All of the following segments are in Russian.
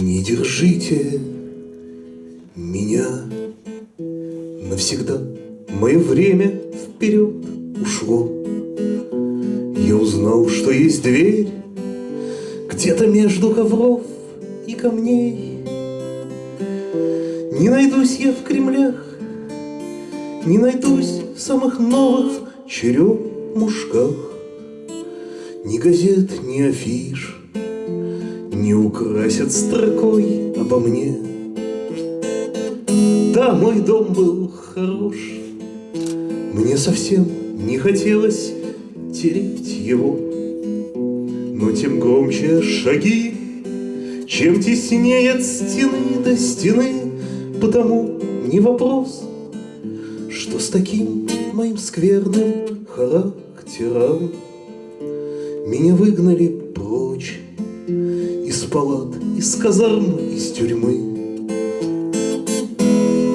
Не держите меня навсегда. Мое время вперед ушло. Я узнал, что есть дверь Где-то между ковров и камней. Не найдусь я в Кремлях, Не найдусь в самых новых черемушках. Ни газет, ни афиш украсят строкой обо мне. Да, мой дом был хорош, Мне совсем не хотелось тереть его. Но тем громче шаги, чем теснее от стены до стены, Потому не вопрос, что с таким моим скверным характером Меня выгнали прочь палат, из казарм, из тюрьмы.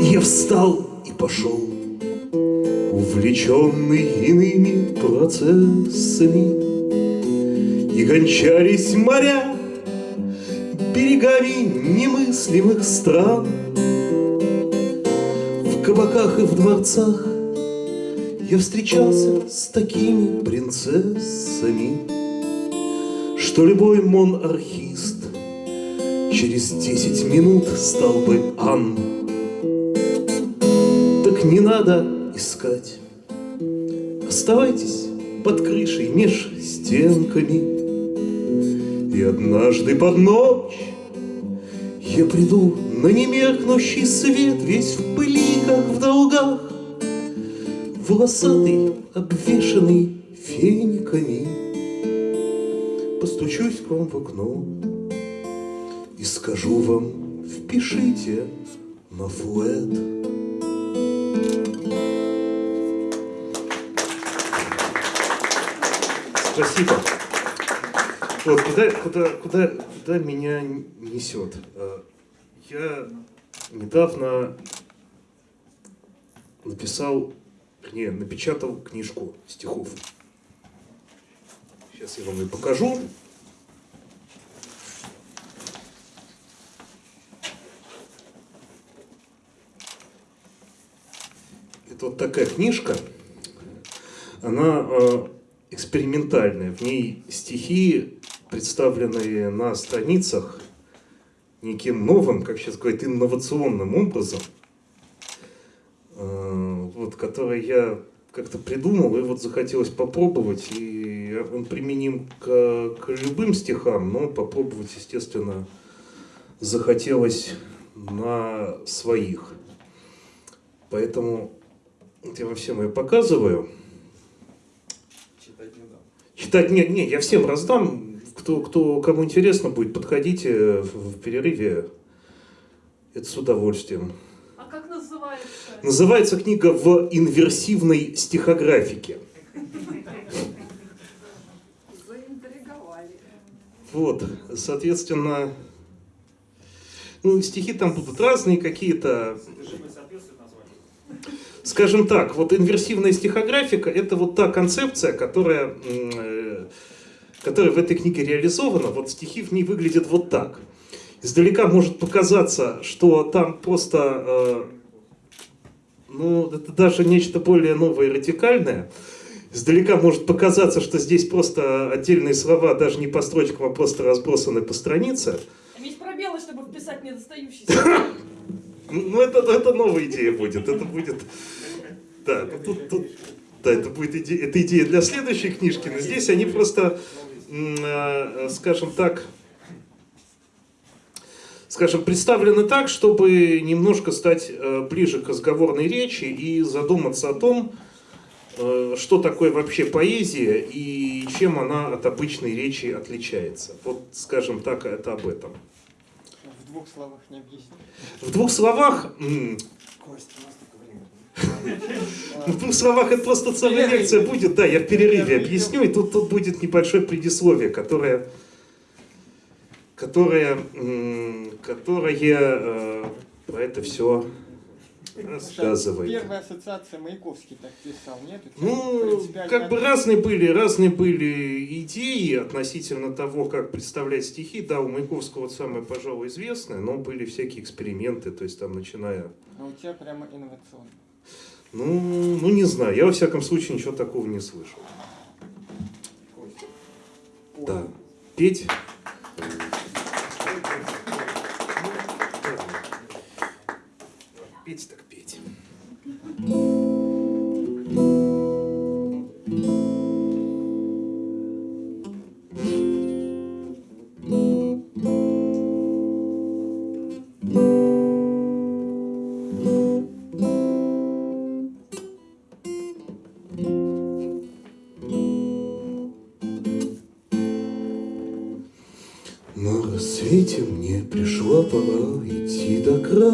Я встал и пошел увлеченный иными процессами, И гончались моря берегами немыслимых стран. В кабаках и в дворцах я встречался с такими принцессами, Что любой монархист через десять минут стал бы Ан. Так не надо искать. Оставайтесь под крышей меж стенками. И однажды под ночь я приду на немеркнущий свет, Весь в пыли, как в долгах, Волосатый, обвешанный фениками. Постучусь к вам в окно И скажу вам, впишите на флет. Спасибо. Вот куда, куда, куда, куда меня несет? Э, я недавно написал, не, напечатал книжку стихов. Сейчас я вам ее покажу. Это вот такая книжка. Она э, экспериментальная. В ней стихи, представленные на страницах неким новым, как сейчас говорят, инновационным образом, э, вот, который я как-то придумал, и вот захотелось попробовать, и он применим к, к любым стихам, но попробовать, естественно, захотелось на своих. Поэтому вот я вам всем ее показываю. Читать нет, нет, я всем раздам. Кто, кто, кому интересно будет, подходите в, в перерыве. Это с удовольствием. А как называется? Называется книга в инверсивной стихографике. Заинтриговали. Вот, соответственно, ну, стихи там будут разные какие-то. Скажем так, вот инверсивная стихографика – это вот та концепция, которая, э, которая в этой книге реализована. Вот стихи в ней выглядят вот так. Издалека может показаться, что там просто, э, ну, это даже нечто более новое и радикальное. Издалека может показаться, что здесь просто отдельные слова, даже не по строчкам, а просто разбросаны по странице. Там есть пробелы, чтобы вписать недостающиеся. Ну, это, это новая идея будет. Это будет... Да, тут, тут, да это будет идея, это идея для следующей книжки, но здесь они просто, э, скажем так, скажем, представлены так, чтобы немножко стать э, ближе к разговорной речи и задуматься о том, э, что такое вообще поэзия и чем она от обычной речи отличается. Вот, скажем так, это об этом. В двух словах не объяснить. В двух словах... Костя, у нас только время. В двух словах это просто целая лекция будет, да, я в перерыве Перерыв. объясню, и тут, тут будет небольшое предисловие, которое, которое, которое э, про это все Рассказывай. Первая ассоциация Маяковский так писал, нет? Ну, принципиально как бы разные были, разные были идеи относительно того, как представлять стихи. Да, у Маяковского вот самое, пожалуй, известное, но были всякие эксперименты, то есть там начиная... А у тебя прямо инновационно. Ну, ну не знаю, я во всяком случае ничего такого не слышал. Да. Петь? Петь так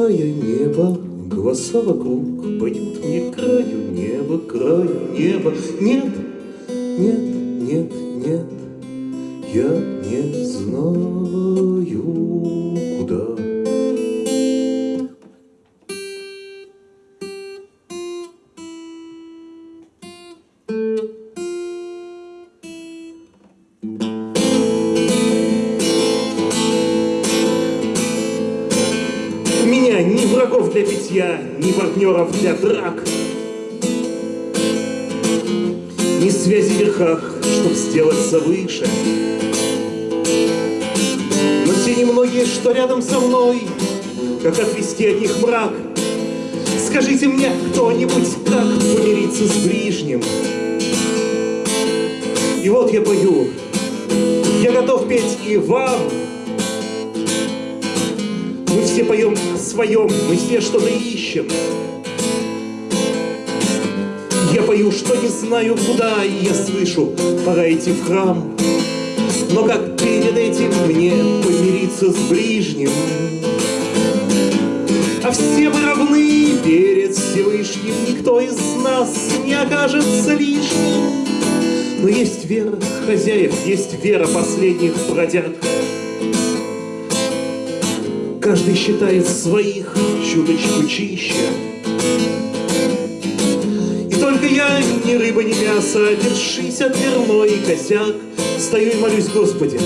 края неба. Голоса вокруг поют мне краю неба, краю неба. Нет, нет, нет, нет, я ни партнеров для драк. Ни связи в верхах, чтоб сделаться выше. Но те немногие, что рядом со мной, как отвести от них мрак. Скажите мне кто-нибудь, как помириться с ближним. И вот я пою, я готов петь и вам, мы все поем о своем, мы все что-то ищем. Пою, что не знаю куда, и я слышу, пора идти в храм. Но как перед этим мне помириться с ближним? А все мы равны перед Всевышним, никто из нас не окажется лишним. Но есть вера хозяев, есть вера последних бродяг. Каждый считает своих чуточку чище. Рыба, ни мясо, держись от дверной косяк, Стою и молюсь, Господи,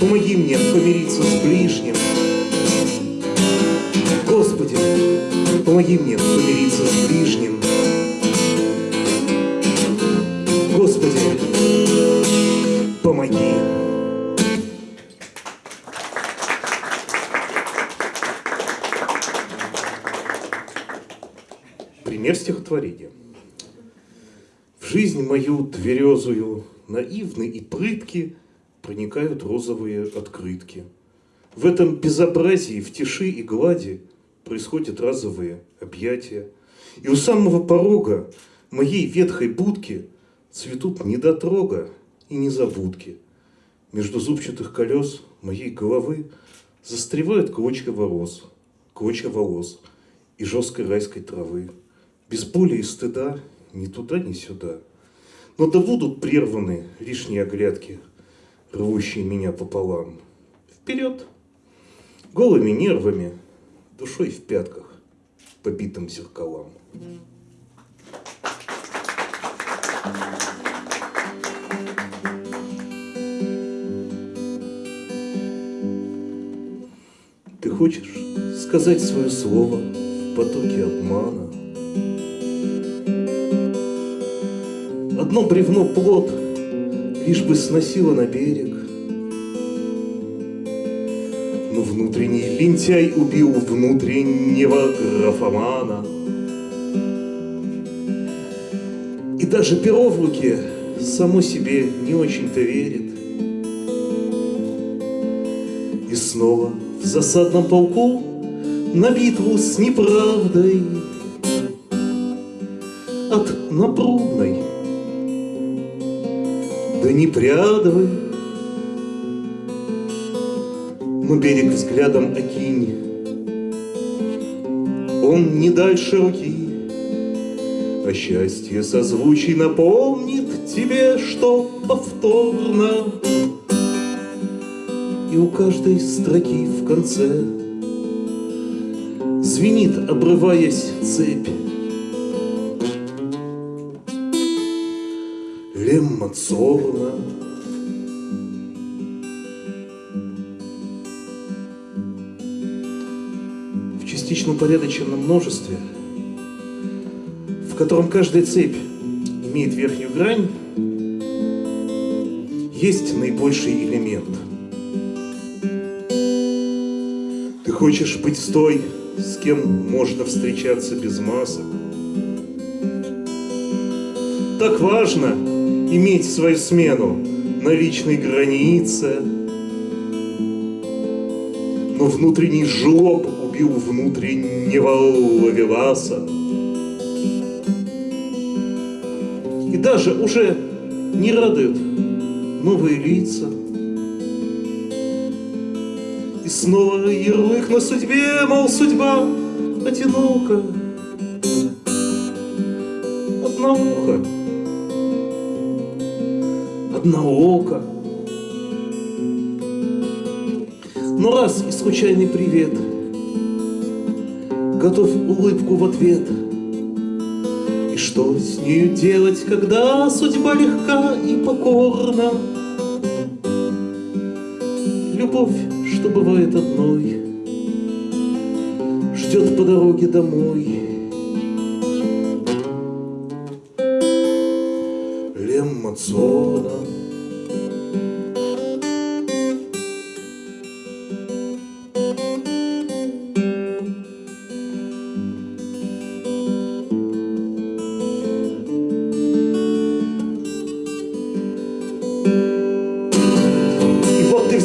помоги мне помириться с ближним. Господи, помоги мне помириться с ближним. Господи, помоги. Пример стихотворения. Жизнь мою тверезую, наивны и прытки, проникают розовые открытки. В этом безобразии, в тиши и глади происходят разовые объятия. И у самого порога моей ветхой будки цветут недотрога и незабудки. Между зубчатых колес моей головы застревают клочья волос, клочья волос и жесткой райской травы. Без боли и стыда ни туда, ни сюда. Но да будут прерваны лишние оглядки, рвущие меня пополам. Вперед! Голыми нервами, душой в пятках, побитым зеркалам. Ты хочешь сказать свое слово в потоке обмана? Одно бревно плод лишь бы сносило на берег. Но внутренний лентяй убил внутреннего графомана. И даже перо в руке само себе не очень-то верит. И снова в засадном полку на битву с неправдой от напрудной до непрядовой. Но берег взглядом окинь, он не дальше руки, а счастье созвучий напомнит тебе, что повторно И у каждой строки в конце Звенит, обрываясь цепь. Цорна В частично упорядоченном множестве, в котором каждая цепь имеет верхнюю грань, есть наибольший элемент. Ты хочешь быть с той, с кем можно встречаться без масок. Так важно иметь свою смену на личной границе. Но внутренний жлоб убил внутреннего ловеласа. И даже уже не радует новые лица. И снова ярлык на судьбе, мол, судьба одинока. Одноуха, одноока. Но раз и случайный привет, Готов улыбку в ответ. И что с нею делать, когда судьба легка и покорна? Любовь, что бывает одной, Ждет по дороге домой. Лемма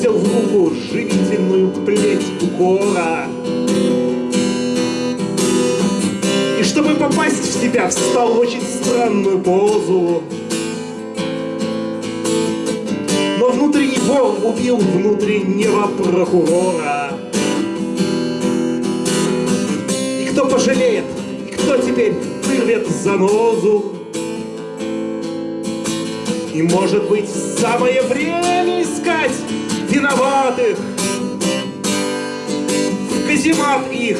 Взял в руку живительную плеть укора. И чтобы попасть в себя, встал очень странную позу. Но внутренний вор убил внутреннего прокурора. И кто пожалеет, и кто теперь вырвет занозу? И может быть самое время искать виноватых В каземат их.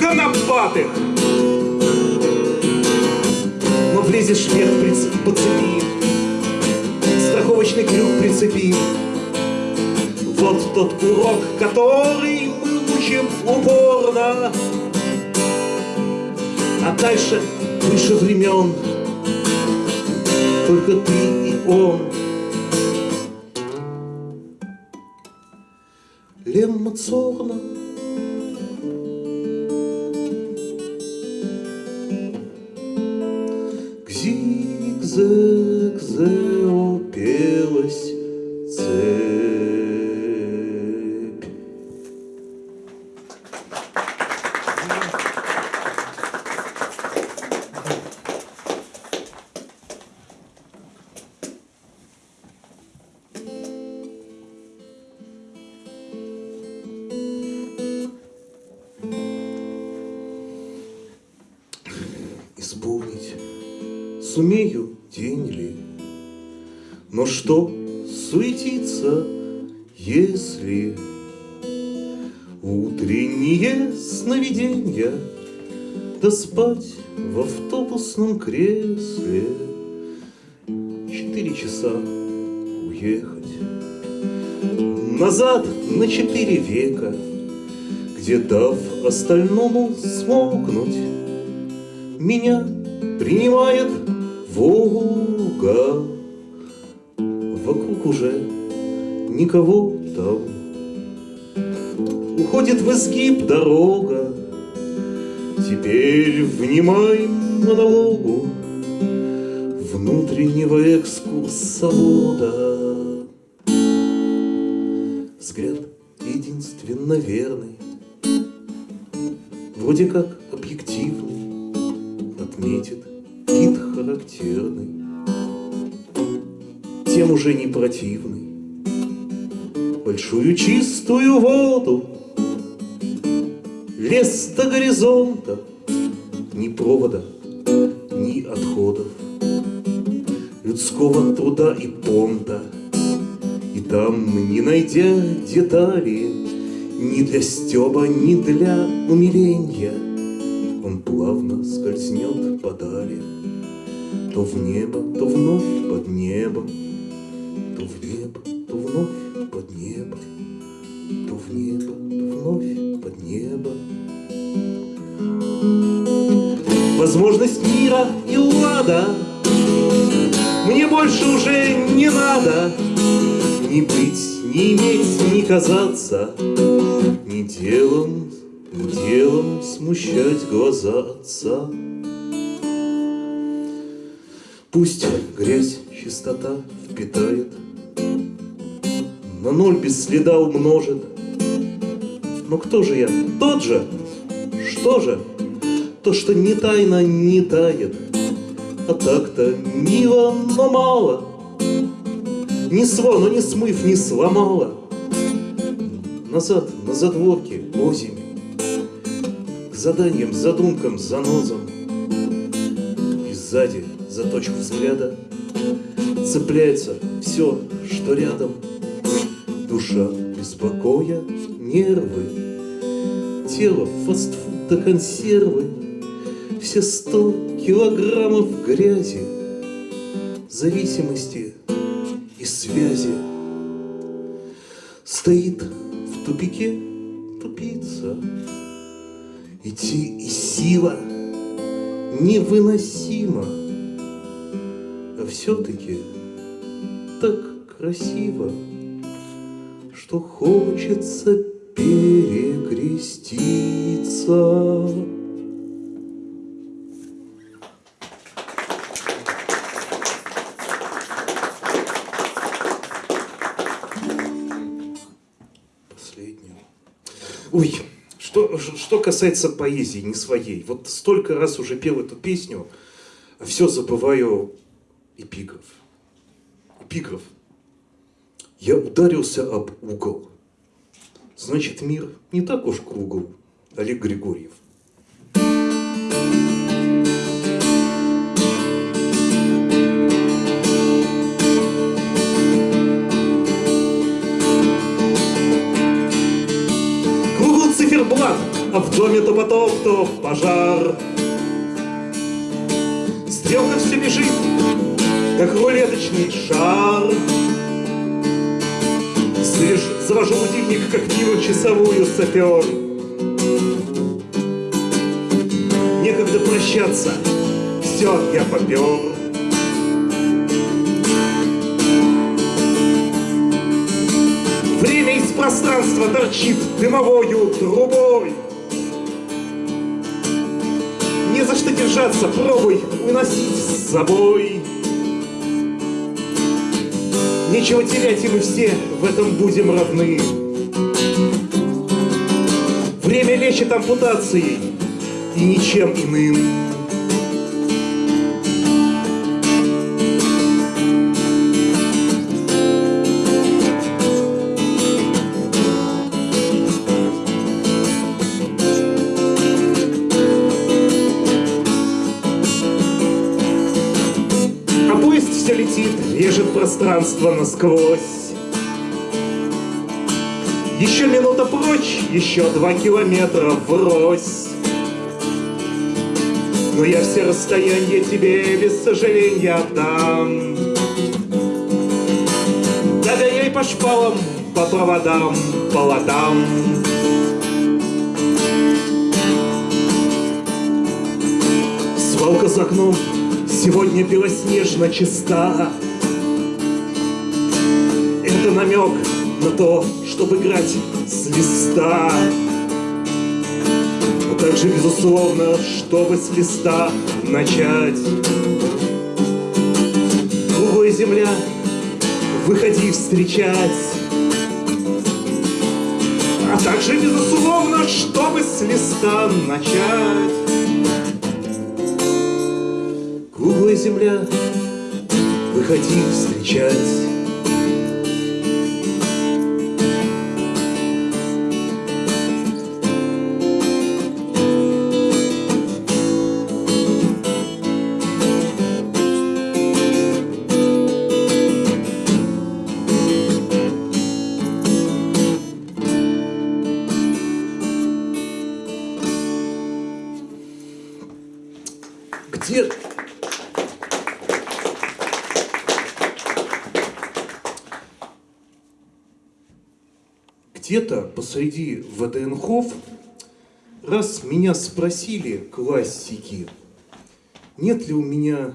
Конопатых. Но влезешь вверх приц- по цепи Страховочный крюк прицепи. Вот тот урок, который мы учим упорно. А дальше выше времен. Только ты и он. Цорна К зигзаг-зе опелась цепь. В автобусном кресле Четыре часа уехать Назад на четыре века Где дав остальному смолкнуть меня принимает Волга. Вокруг уже никого там. Уходит в изгиб дорога. Теперь внимай монологу Внутреннего экскурсовода. Взгляд единственно верный, Вроде как объективный, отметит кит характерный, тем уже не противный. Большую чистую воду, лес до горизонта, ни провода, ни отходов, людского труда и понта. И там, не найдя детали, Ни для стеба, ни для умиления Он плавно скользнет подали То в небо, то вновь под небо То в небо, то вновь под небо То в небо, то вновь под небо Возможность мира и лада Мне больше уже не надо Ни быть, ни иметь, ни казаться Ни делом, ни делом смущать глаза отца Пусть грязь чистота впитает На ноль без следа умножит Но кто же я? Тот же? Что же? То, что не тайно не тает. А так-то мило, но мало. Ни свону не смыв, не сломала Назад, на задворке, озимь. К заданиям, задумкам, занозам. И сзади, за точку взгляда Цепляется все, что рядом. Душа беспокоя, нервы. Тело, фастфуд да консервы Все сто килограммов грязи Зависимости и связи. Стоит в тупике тупица. Идти и сила невыносима. А все-таки так красиво Что хочется перекреститься что, касается поэзии, не своей. Вот столько раз уже пел эту песню, все забываю эпиграф. Эпиграф. Я ударился об угол. Значит, мир не так уж кругл. Олег Григорьев. А в доме то потоп, то пожар. Стрелка все бежит, как рулеточный шар. Слышь, завожу будильник, как мило часовую сапер. Некогда прощаться, все, я попер. Время из пространства торчит дымовою трубой. За что держаться, пробуй уносить с собой. Нечего терять, и мы все в этом будем равны. Время лечит ампутацией и ничем иным. Пространство насквозь. Еще минута прочь, еще два километра врозь. Но я все расстояния тебе без сожаления отдам. Догоняй по шпалам, по проводам, по ладам. Свалка за окном сегодня белоснежно чиста. Намек на то, чтобы играть с листа. А также, безусловно, чтобы с листа начать. Круглая земля, выходи встречать. А также, безусловно, чтобы с листа начать. Круглая земля, выходи встречать. Где-то посреди ВДНХов раз меня спросили классики, нет ли у меня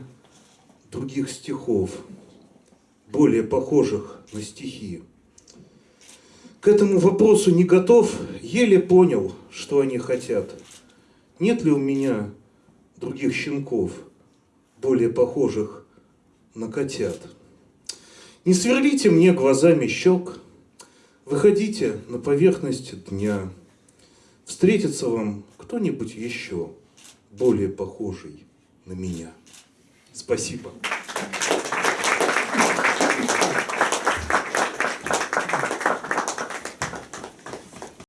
других стихов, более похожих на стихи. К этому вопросу не готов, еле понял, что они хотят. Нет ли у меня других щенков, более похожих на котят? Не сверлите мне глазами щек, выходите на поверхность дня. Встретится вам кто-нибудь еще более похожий на меня. Спасибо.